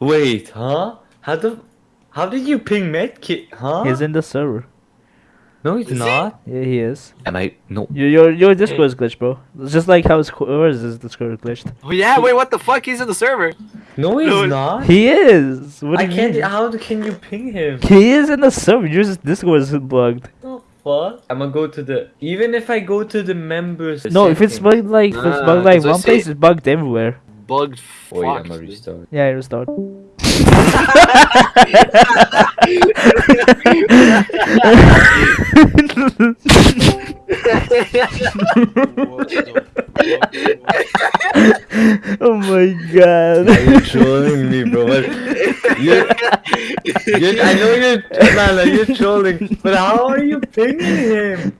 Wait, huh? How the how did you ping Medkit, huh? He's in the server. no, he's Is he? not. Yeah, he is. Am I no? Your your your Discord is glitched, bro. It's just like how his yours is Discord glitched. Oh yeah, wait, what the fuck? He's in the server. No, he's No, not. He is. What I you can't. mean? How can you ping him? He is in the server. Yours Discord is bugged. the fuck? I'm gonna go to the. Even if I go to the members. No, if it's settings- bugged like if it's Nah, bugged ah, like that's what I one place, say. it's bugged everywhere. Bugged Oh yeah. I'm gonna restart. Yeah, restart. oh my god. Are you trolling me, bro? You're, you're, I know you're, Lala, you're trolling, but how are you pinging him?